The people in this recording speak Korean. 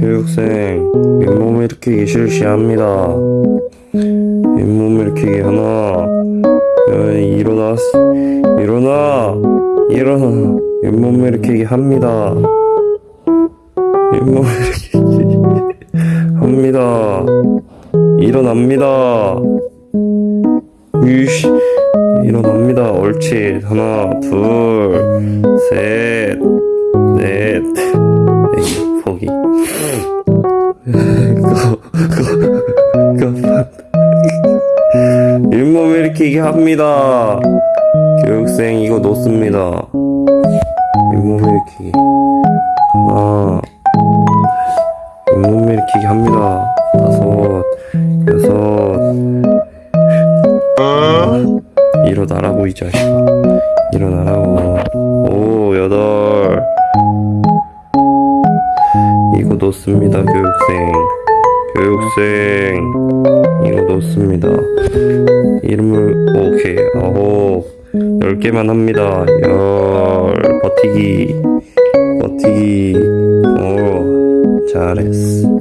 교육생 잇몸 일으키기 실시합니다. 잇몸 일으키기 하나 일어나 일어나 일어나. 잇몸 일으키기 합니다. 잇몸 일으키기 합니다. 일어납니다. 유씨 일어납니다. 옳지. 하나 둘셋넷 잇몸 일으키기 합니다. 교육생 이거 놓습니다. 잇몸 일으키기 하나 잇몸 일으키기 합니다. 다섯 여섯. 일어나라고 이 자식아. 일어나라고. 오 여덟 이거 놓습니다 교육생. 교육생. 이거 놓습니다. 이름을 오케이. 아홉 열 개만 합니다. 열. 버티기. 버티기. 오 잘했어